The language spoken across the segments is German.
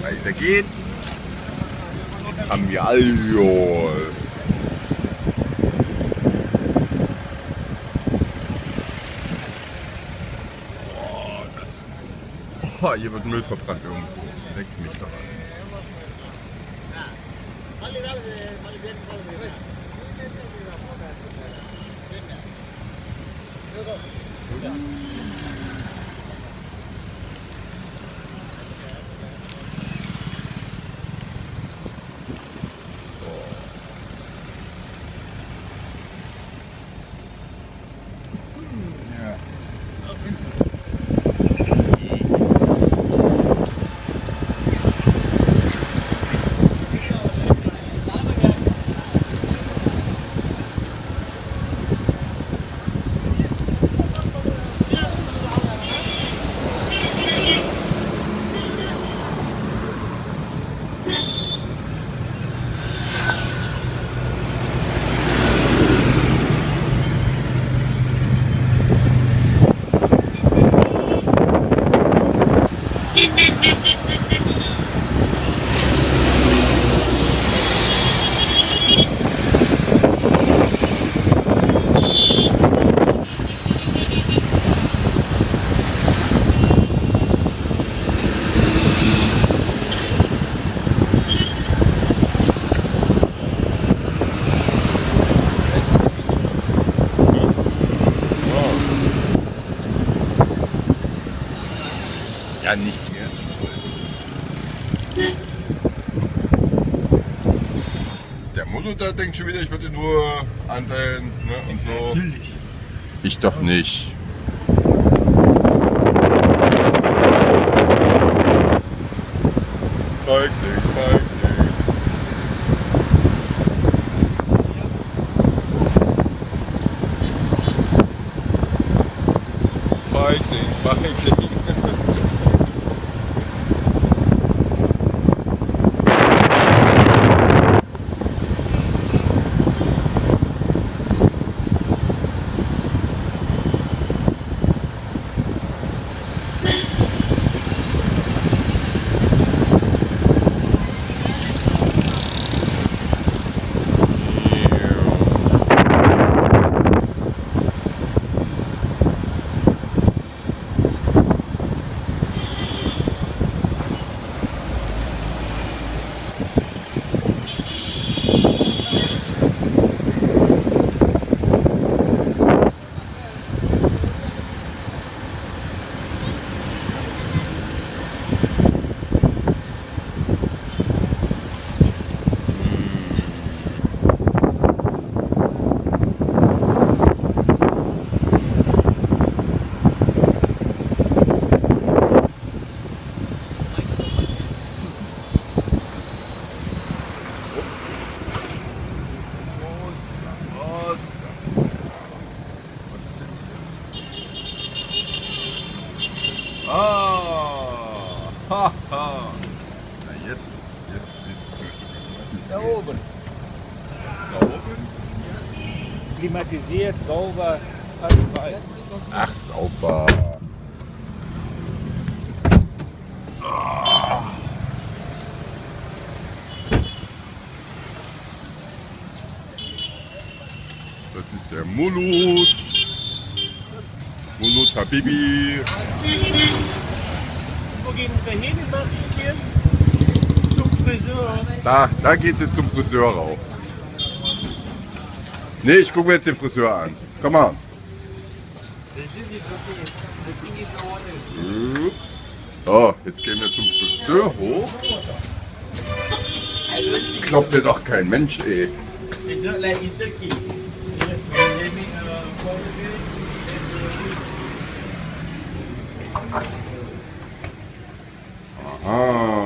Weiter geht's. Jetzt haben wir Alkohol. Boah, das. Boah, hier wird Müll verbrannt irgendwo. Leckt mich doch an. Ja, nicht mehr. Der der denkt schon wieder, ich würde nur anteilen ne, und so. Natürlich. Ich doch nicht. Feigling, Feigling. Feigling, Feigling. Was? Was ist jetzt hier? Ah! Haha! Na jetzt, jetzt sieht's gut Da oben. Da oben? Klimatisiert, sauber, alles frei. Ach, sauber. Das ist der Mulut. Mulut Habibi. Wo gehen wir hin, Martin? Zum Friseur. Da, da geht's jetzt zum Friseur rauf. Nee, ich gucke mir jetzt den Friseur an. Komm mal. So, jetzt gehen wir zum Friseur hoch. Glaubt mir doch kein Mensch, ey. Friseur like in Turkey. Ah. Uh.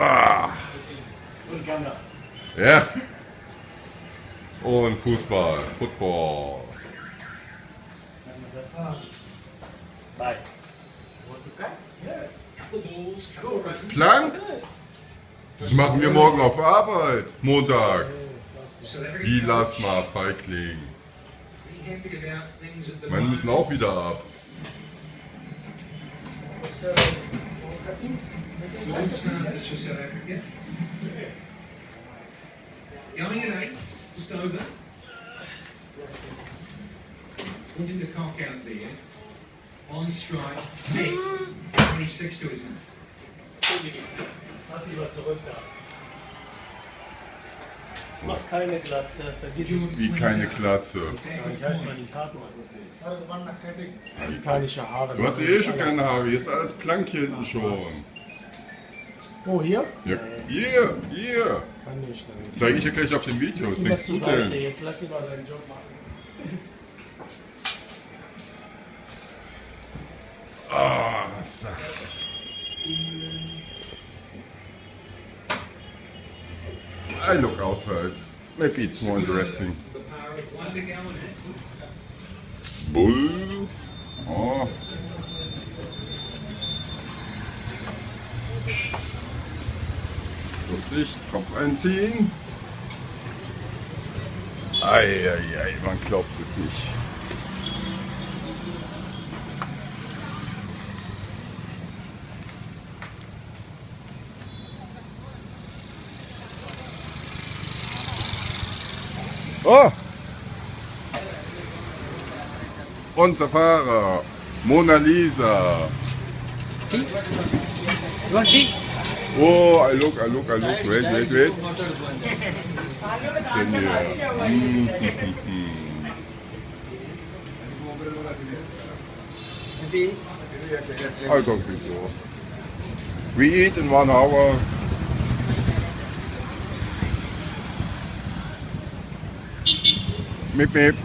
Ah. Ja. Und Fußball, Football. Bye. Plank? Das machen wir morgen auf Arbeit. Montag. Wie lass mal Feigling. Meine müssen auch wieder ab. Africa. Going at eights, just over. Wanting to cock out there. On strike, six. 26 to his name. Da. Mach keine Glatze, vergiss es. Wie keine Klatze. Ich heiße mal die Karten. Afrikanische Haare. Du hast eh schon keine Haare. Hier ist alles blank hier hinten schon. Oh, hier? Ja, hier, hier. Kann nicht. Nein. Zeige ich dir gleich auf dem Video. Was denkst du denn? Jetzt lass ihn mal seinen Job machen. Ah, so. I look outside. Maybe it's more interesting. Bull. Vorsicht, Kopf einziehen. Eieiei, man glaubt es nicht. Oh! Unser Fahrer, Mona Lisa. Oh, I look, I look, I look. Wait, wait, wait. Was ist denn hier? Hm, hm, hm, hm. I don't think so. We eat in one hour. Mip, mip.